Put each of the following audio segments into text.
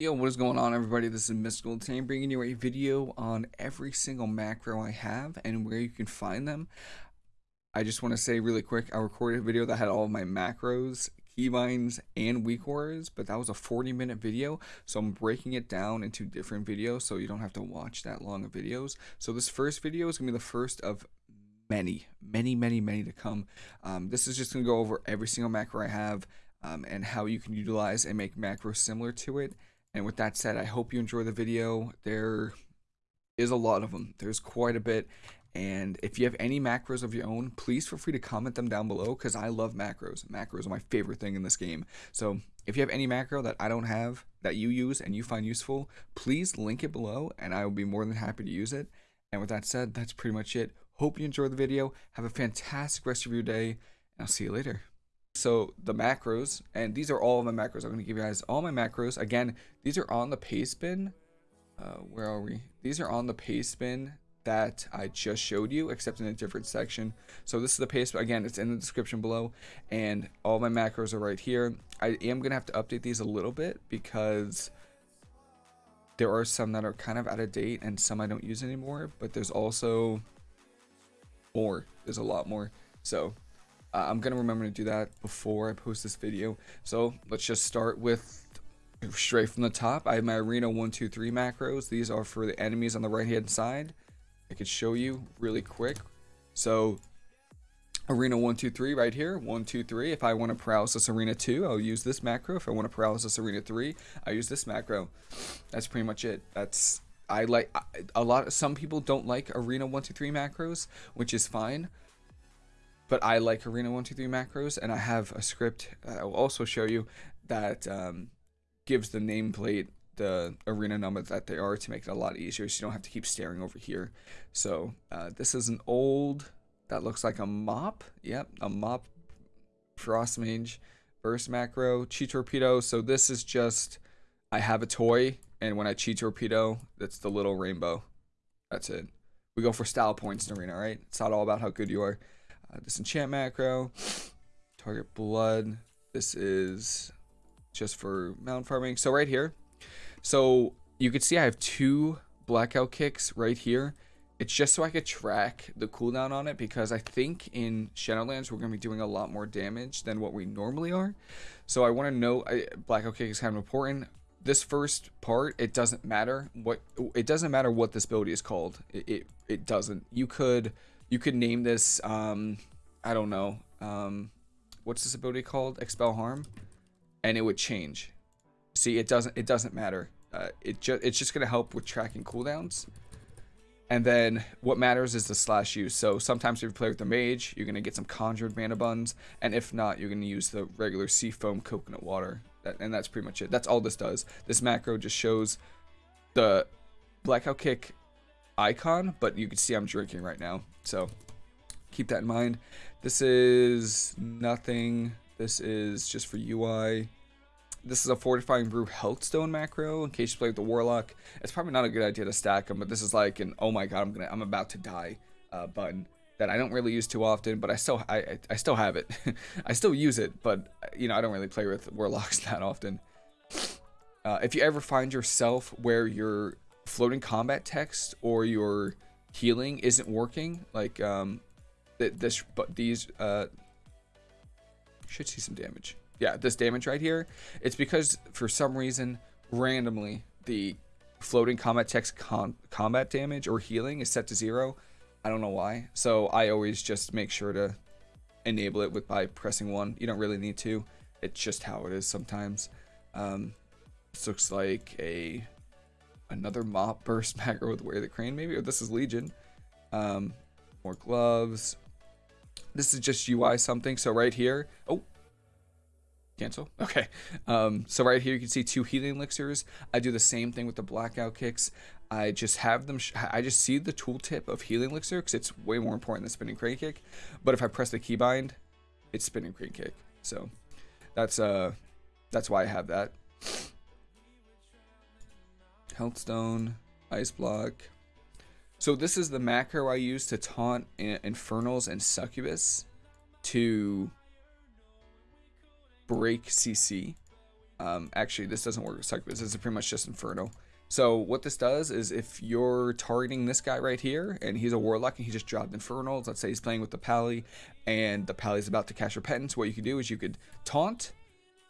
Yo, what is going on everybody? This is Mystical Today bringing you a video on every single macro I have and where you can find them. I just want to say really quick, I recorded a video that had all of my macros, keybinds, and weak but that was a 40 minute video, so I'm breaking it down into different videos so you don't have to watch that long of videos. So this first video is going to be the first of many, many, many, many to come. Um, this is just going to go over every single macro I have um, and how you can utilize and make macros similar to it and with that said, I hope you enjoy the video. There is a lot of them. There's quite a bit. And if you have any macros of your own, please feel free to comment them down below because I love macros. Macros are my favorite thing in this game. So if you have any macro that I don't have that you use and you find useful, please link it below and I will be more than happy to use it. And with that said, that's pretty much it. Hope you enjoyed the video. Have a fantastic rest of your day. And I'll see you later. So the macros, and these are all of my macros. I'm going to give you guys all my macros. Again, these are on the paste bin. Uh, where are we? These are on the paste bin that I just showed you, except in a different section. So this is the paste, again, it's in the description below, and all my macros are right here. I am going to have to update these a little bit because there are some that are kind of out of date and some I don't use anymore, but there's also more. There's a lot more. So uh, I'm gonna remember to do that before I post this video. So let's just start with straight from the top. I have my arena one, two, three macros. These are for the enemies on the right hand side. I could show you really quick. So arena one, two, three right here. One, two, three. If I want to paralysis arena two, I'll use this macro. If I want to paralysis arena three, I use this macro. That's pretty much it. That's I like a lot. Of some people don't like arena one, two, three macros, which is fine but I like Arena 123 macros, and I have a script I will also show you that um, gives the nameplate the arena number that they are to make it a lot easier so you don't have to keep staring over here. So uh, this is an old, that looks like a mop. Yep, a mop Frost Mage burst macro, Chi Torpedo. So this is just, I have a toy, and when I Chi Torpedo, that's the little rainbow. That's it. We go for style points in arena, right? It's not all about how good you are. Uh, disenchant macro, target blood. This is just for mound farming. So right here, so you can see I have two blackout kicks right here. It's just so I could track the cooldown on it because I think in Shadowlands we're going to be doing a lot more damage than what we normally are. So I want to know, I, blackout kick is kind of important. This first part, it doesn't matter what, it doesn't matter what this ability is called. It, it, it doesn't. You could you could name this, um, I don't know, um, what's this ability called? Expel harm, and it would change. See, it doesn't, it doesn't matter. Uh, it just, it's just gonna help with tracking cooldowns. And then what matters is the slash use. So sometimes if you play with the mage, you're gonna get some conjured mana buns, and if not, you're gonna use the regular sea foam coconut water. That, and that's pretty much it. That's all this does. This macro just shows the blackout kick icon, but you can see I'm drinking right now. So keep that in mind. This is nothing. This is just for UI. This is a Fortifying Brew Healthstone macro in case you play with the Warlock. It's probably not a good idea to stack them, but this is like an oh my god, I'm gonna I'm about to die uh, button that I don't really use too often, but I still I I still have it. I still use it, but you know I don't really play with Warlocks that often. Uh, if you ever find yourself where you're floating combat text or your healing isn't working, like um, th this, but these uh, should see some damage. Yeah, this damage right here, it's because for some reason, randomly, the floating combat text com combat damage or healing is set to zero. I don't know why. So I always just make sure to enable it with by pressing one. You don't really need to. It's just how it is sometimes. Um, this looks like a another mop burst macro with Wear the Crane maybe, or this is Legion. Um, more gloves. This is just UI something. So right here, oh, cancel. Okay. Um, so right here you can see two healing elixirs. I do the same thing with the blackout kicks. I just have them. I just see the tooltip of healing elixir because it's way more important than spinning crane kick. But if I press the keybind, it's spinning crane kick. So that's uh that's why I have that. Healthstone, Ice Block. So this is the macro I use to taunt Infernals and Succubus to break CC. Um, actually, this doesn't work with succubus. This is pretty much just Inferno. So what this does is if you're targeting this guy right here and he's a warlock and he just dropped infernals, let's say he's playing with the pally and the pally's about to cast repentance, what you could do is you could taunt,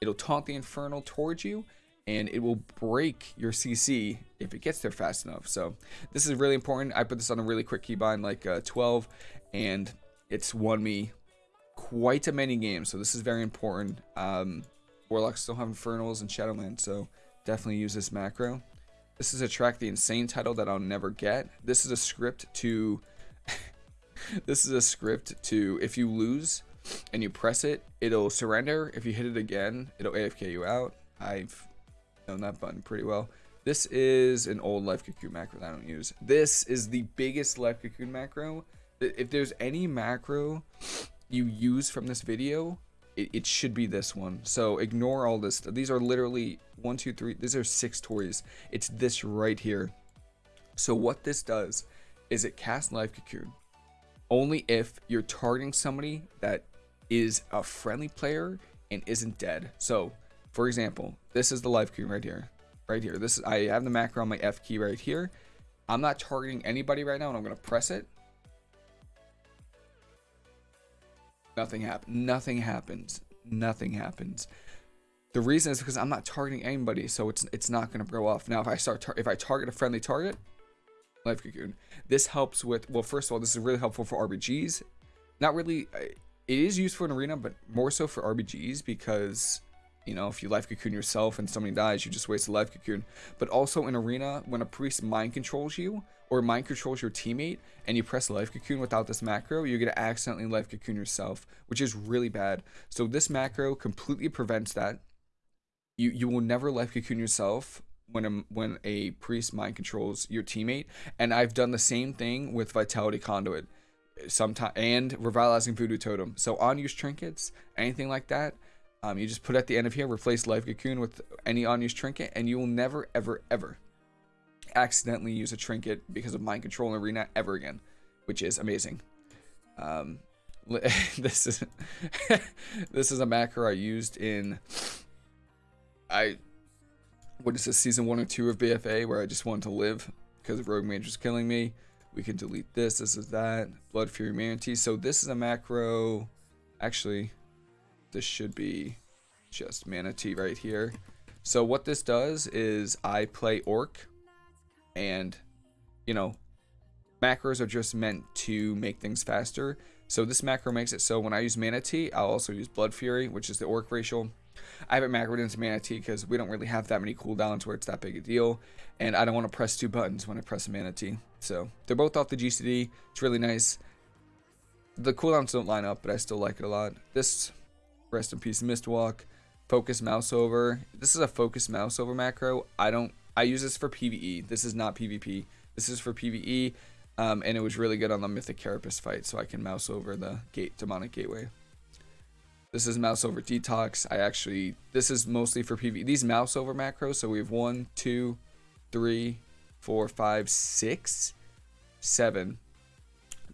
it'll taunt the infernal towards you and it will break your CC if it gets there fast enough. So this is really important. I put this on a really quick keybind like uh, 12 and it's won me quite a many games. So this is very important. Um, Warlocks still have Infernals and Shadowland, so definitely use this macro. This is a track the insane title that I'll never get. This is a script to this is a script to if you lose and you press it, it'll surrender. If you hit it again, it'll AFK you out. I've known that button pretty well. This is an old life cocoon macro that I don't use. This is the biggest life cocoon macro. If there's any macro you use from this video, it, it should be this one. So ignore all this. These are literally one, two, three. These are six toys. It's this right here. So what this does is it casts Life Cocoon only if you're targeting somebody that is a friendly player and isn't dead. So, for example, this is the Life Cocoon right here. Right here. This is I have the macro on my F key right here. I'm not targeting anybody right now and I'm going to press it. Nothing happens. Nothing happens. Nothing happens. The reason is because I'm not targeting anybody, so it's it's not going to go off. Now, if I start if I target a friendly target, life cocoon. This helps with well, first of all, this is really helpful for RBGs. Not really. Uh, it is used for an arena, but more so for RBGs because you know, if you life cocoon yourself and somebody dies, you just waste a life cocoon. But also in arena, when a priest mind controls you or mind controls your teammate and you press life cocoon without this macro, you're going to accidentally life cocoon yourself, which is really bad. So this macro completely prevents that. You you will never life cocoon yourself when a, when a priest mind controls your teammate. And I've done the same thing with Vitality Conduit sometime and revitalizing voodoo totem so unused trinkets anything like that um, you just put at the end of here, replace Life Cocoon with any unused trinket, and you will never, ever, ever accidentally use a trinket because of mind control in arena ever again, which is amazing. Um, this is this is a macro I used in I what is this season one or two of BFA where I just wanted to live because Rogue Mage was killing me. We can delete this. This is that Blood Fury Mana Tea. So this is a macro. Actually, this should be just Mana Tea right here. So what this does is I play Orc and, you know, macros are just meant to make things faster. So this macro makes it so when I use Mana Tea, I'll also use Blood Fury, which is the Orc racial. I haven't macroed into Mana Tea because we don't really have that many cooldowns where it's that big a deal. And I don't want to press two buttons when I press Mana Tea. So they're both off the GCD. It's really nice. The cooldowns don't line up, but I still like it a lot. This Rest in peace, Mistwalk. Focus mouse over. This is a focus mouse over macro. I don't. I use this for PVE. This is not PvP. This is for PVE, um, and it was really good on the Mythic Carapace fight, so I can mouse over the gate demonic gateway. This is mouse over detox. I actually this is mostly for PvE. These mouse over macros. So we have one, two, three, four, five, six, seven,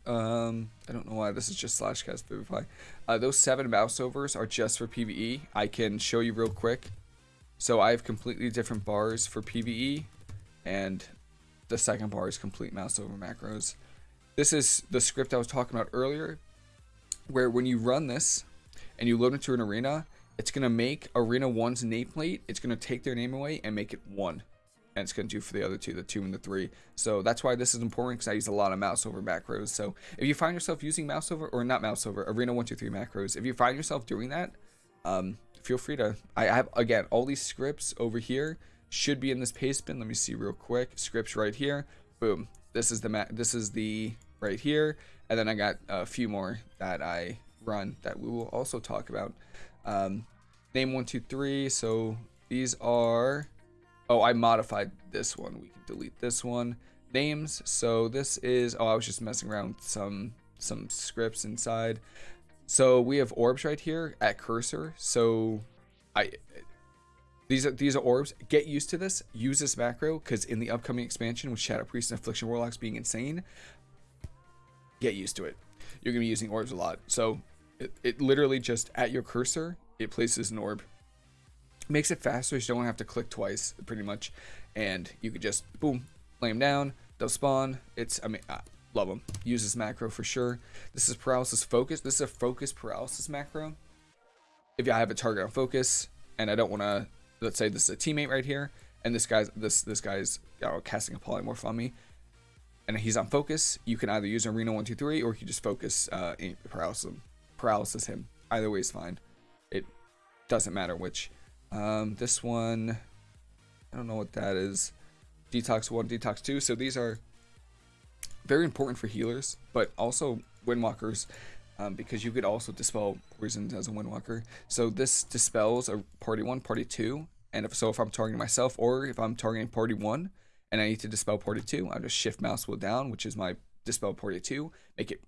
um, I don't know why this is just slash cast Vivify. Uh, those seven mouse overs are just for PvE. I can show you real quick. So I have completely different bars for PvE, and the second bar is complete mouse over macros. This is the script I was talking about earlier, where when you run this and you load into an arena, it's going to make Arena 1's nameplate, it's going to take their name away and make it 1 and it's going to do for the other two, the two and the three. So that's why this is important because I use a lot of mouse over macros. So if you find yourself using mouse over, or not mouse over, Arena 123 macros, if you find yourself doing that, um, feel free to, I have, again, all these scripts over here should be in this paste bin. Let me see real quick. Scripts right here. Boom. This is the, ma this is the, right here. And then I got a few more that I run that we will also talk about. Um, name 123. So these are Oh, I modified this one. We can delete this one. Names. So this is, oh, I was just messing around with some, some scripts inside. So we have orbs right here at cursor. So I, these are, these are orbs. Get used to this. Use this macro because in the upcoming expansion with Shadow Priest and Affliction Warlocks being insane, get used to it. You're going to be using orbs a lot. So it, it literally just at your cursor, it places an orb makes it faster so you don't have to click twice pretty much. And you could just boom lay them down they'll spawn. It's i mean I love them use this macro for sure. This is paralysis focus this is a focus paralysis macro. If I have a target on focus and I don't want to let's say this is a teammate right here and this guy's this this guy's casting a polymorph on me and he's on focus you can either use arena 123 or you can just focus uh paralysis paralysis him. Either way is fine. It doesn't matter which um, this one, I don't know what that is. Detox 1, Detox 2. So these are very important for healers, but also windwalkers um, because you could also dispel poisons as a windwalker. So this dispels a party 1, party 2. And if so, if I'm targeting myself or if I'm targeting party 1 and I need to dispel party 2, I'll just shift mouse wheel down, which is my dispel party 2, make it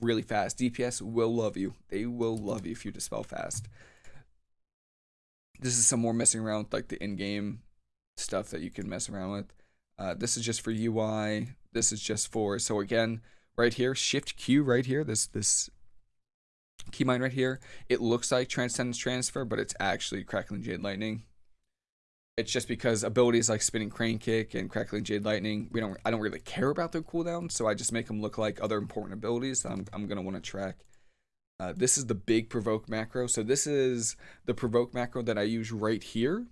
really fast. DPS will love you. They will love you if you dispel fast this is some more messing around with like the in-game stuff that you can mess around with. Uh, this is just for UI. This is just for so again right here Shift Q right here. This this keybind right here. It looks like Transcendence Transfer, but it's actually Crackling Jade Lightning. It's just because abilities like Spinning Crane Kick and Crackling Jade Lightning, we don't I don't really care about their cooldown, so I just make them look like other important abilities that I'm I'm gonna want to track. Uh, this is the big provoke macro. So this is the provoke macro that I use right here.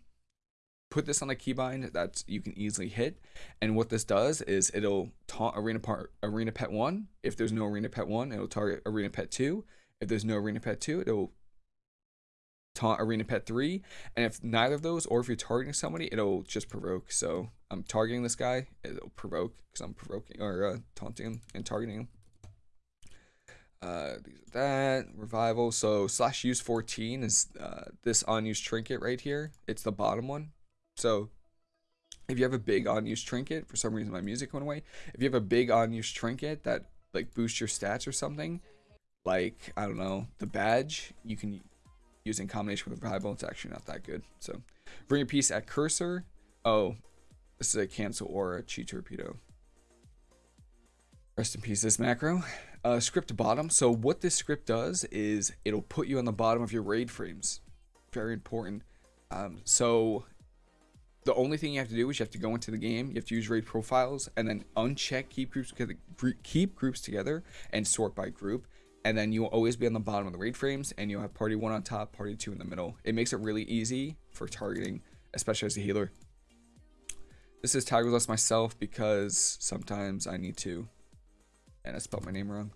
Put this on a keybind that you can easily hit. And what this does is it'll taunt arena part arena pet one. If there's no arena pet one, it'll target arena pet two. If there's no arena pet two, it'll taunt arena pet three. And if neither of those, or if you're targeting somebody, it'll just provoke. So I'm targeting this guy, it'll provoke because I'm provoking or uh, taunting him and targeting him. Uh, that revival. So slash use 14 is uh, this unused trinket right here. It's the bottom one. So if you have a big unused trinket, for some reason my music went away. If you have a big unused trinket that like boosts your stats or something, like I don't know the badge, you can use in combination with revival. It's actually not that good. So bring a piece at cursor. Oh, this is a cancel or a Chi Torpedo. Rest in peace, this macro uh, script bottom. So what this script does is it'll put you on the bottom of your raid frames. Very important. Um, so the only thing you have to do is you have to go into the game, you have to use raid profiles, and then uncheck keep groups together, keep groups together, and sort by group. And then you'll always be on the bottom of the raid frames, and you'll have party one on top, party two in the middle. It makes it really easy for targeting, especially as a healer. This is Tiger's Lust myself because sometimes I need to and I spelled my name wrong.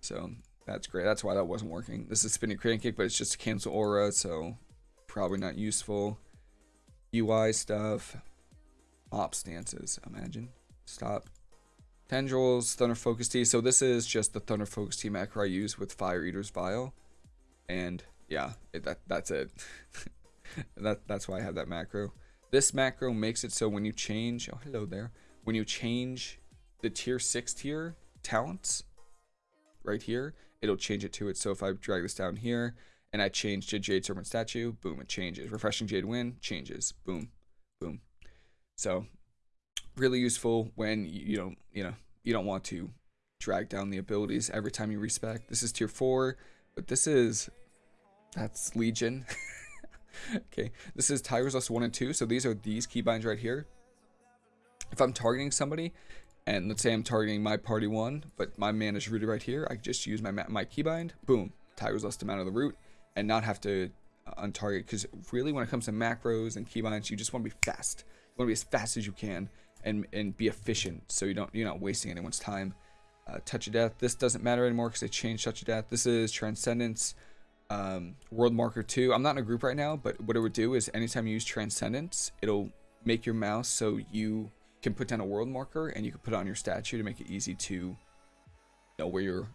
So that's great. That's why that wasn't working. This is spinning crane kick, but it's just a cancel aura, so probably not useful. UI stuff. Op stances, imagine. Stop. Tendrils, Thunder Focus Tea. So this is just the Thunder Focus Tea macro I use with Fire Eater's Vial. And yeah, it, that that's it. that That's why I have that macro. This macro makes it so when you change, oh hello there, when you change the tier 6 tier, talents right here, it'll change it to it. So if I drag this down here and I change to Jade Serpent Statue, boom, it changes. Refreshing Jade Wind changes, boom, boom. So really useful when you don't, you know, you don't want to drag down the abilities every time you respec. This is tier four, but this is, that's Legion. okay, this is Tiger's Lust 1 and 2. So these are these keybinds right here. If I'm targeting somebody and let's say I'm targeting my party one, but my man is rooted right here. I just use my my keybind, boom, Tiger's Lust him out of the root, and not have to uh, untarget. Because really, when it comes to macros and keybinds, you just want to be fast. You want to be as fast as you can and and be efficient, so you don't you're not wasting anyone's time. Uh, touch of death. This doesn't matter anymore because they changed touch of death. This is transcendence. Um, world marker 2 i'm not in a group right now but what it would do is anytime you use transcendence it'll make your mouse so you can put down a world marker and you can put it on your statue to make it easy to know where your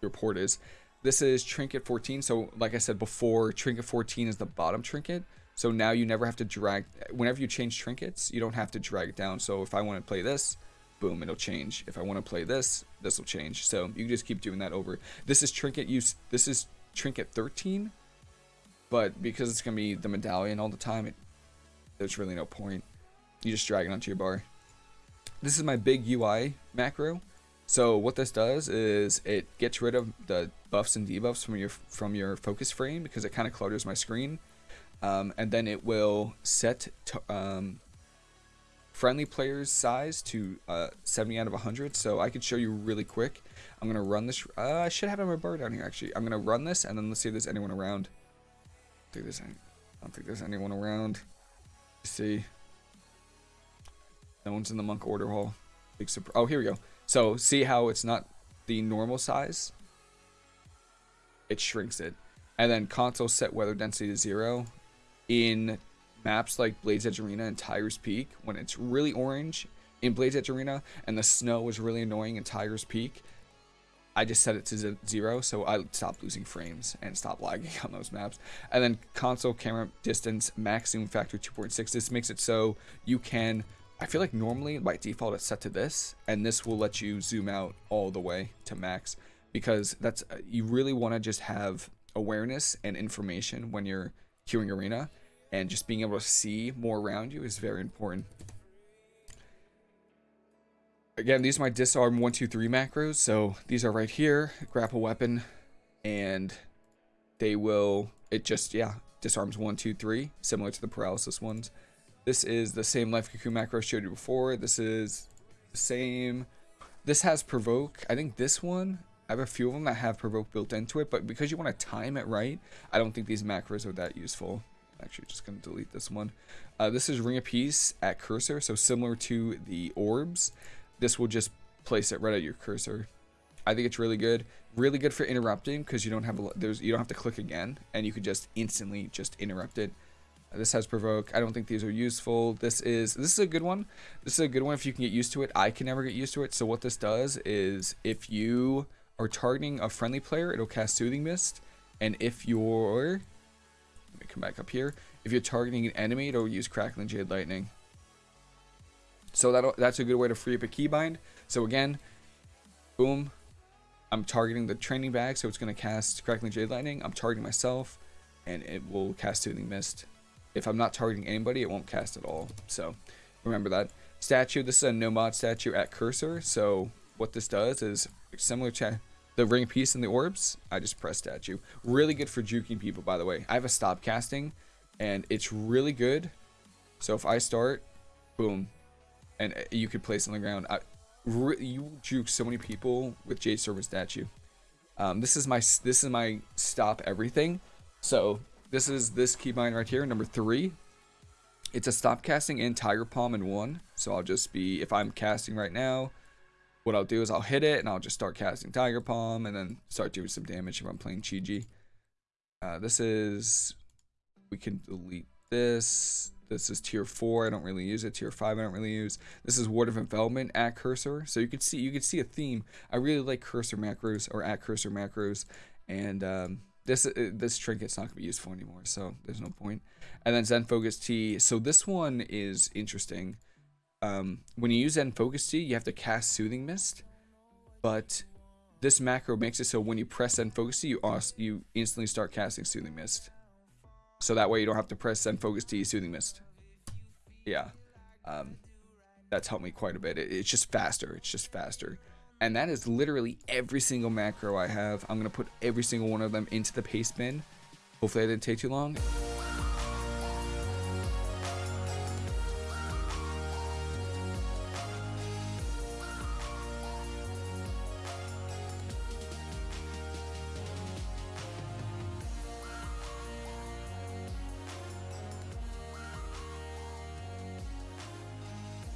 your port is. This is trinket 14. So like I said before, trinket 14 is the bottom trinket. So now you never have to drag, whenever you change trinkets, you don't have to drag it down. So if I want to play this, boom, it'll change. If I want to play this, this will change. So you just keep doing that over. This is trinket use, this is trinket 13, but because it's going to be the medallion all the time, it, there's really no point. You just drag it onto your bar. This is my big UI macro. So what this does is it gets rid of the buffs and debuffs from your from your focus frame because it kind of clutters my screen. um, and then it will set um, friendly players size to uh, 70 out of 100 so I could show you really quick I'm gonna run this uh, I should have my bar down here actually I'm gonna run this and then let's see if there's anyone around I, think there's any, I don't think there's anyone around Let's see no one's in the monk order hall Big oh here we go so see how it's not the normal size it shrinks it and then console set weather density to zero in maps like Blade's Edge Arena and Tiger's Peak, when it's really orange in Blade's Edge Arena and the snow was really annoying in Tiger's Peak, I just set it to zero so I stopped losing frames and stopped lagging on those maps. And then console camera distance maximum factor 2.6. This makes it so you can. I feel like normally by default it's set to this, and this will let you zoom out all the way to max because that's uh, you really want to just have awareness and information when you're queuing arena and just being able to see more around you is very important. Again, these are my disarm 1, 2, 3 macros. So these are right here, grapple weapon, and they will, it just, yeah, disarms 1, 2, 3, similar to the paralysis ones. This is the same life cocoon macro I showed you before. This is the same. This has provoke. I think this one, I have a few of them that have provoke built into it, but because you want to time it right, I don't think these macros are that useful actually just going to delete this one. Uh, this is Ring of Peace at cursor, so similar to the orbs. This will just place it right at your cursor. I think it's really good. Really good for interrupting because you don't have a, there's you don't have to click again and you could just instantly just interrupt it. This has provoke. I don't think these are useful. This is this is a good one. This is a good one if you can get used to it. I can never get used to it. So what this does is if you are targeting a friendly player, it'll cast Soothing Mist. And if you're let me come back up here. If you're targeting an enemy, it'll use Crackling Jade Lightning. So that that's a good way to free up a keybind. So again, boom, I'm targeting the training bag, so it's going to cast Crackling Jade Lightning. I'm targeting myself, and it will cast Soothing Mist. If I'm not targeting anybody, it won't cast at all. So remember that. Statue, this is a no mod statue at cursor. So what this does is similar to the ring piece and the orbs, I just press statue. Really good for juking people, by the way. I have a stop casting, and it's really good. So if I start, boom, and uh, you could place on the ground. I, you juke so many people with Jade Serpent statue. Um, this is my this is my stop everything. So this is this keybind right here, number three. It's a stop casting and Tiger Palm in one. So I'll just be if I'm casting right now, what I'll do is I'll hit it and I'll just start casting Tiger Palm and then start doing some damage if I'm playing Chi Uh, this is, we can delete this. This is tier four. I don't really use it. Tier five. I don't really use. This is Ward of Envelopment at cursor. So you can see you can see a theme. I really like cursor macros or at cursor macros, and um, this uh, this trinket's not gonna be useful anymore. So there's no point. And then Zen Focus Tea. So this one is interesting um, when you use Zen Focus Tea, you have to cast Soothing Mist, but this macro makes it so when you press Zen Focus Tea, you, also, you instantly start casting Soothing Mist. So that way you don't have to press Zen Focus Tea, Soothing Mist. Yeah. Um, that's helped me quite a bit. It, it's just faster. It's just faster. And that is literally every single macro I have. I'm going to put every single one of them into the paste bin. Hopefully I didn't take too long.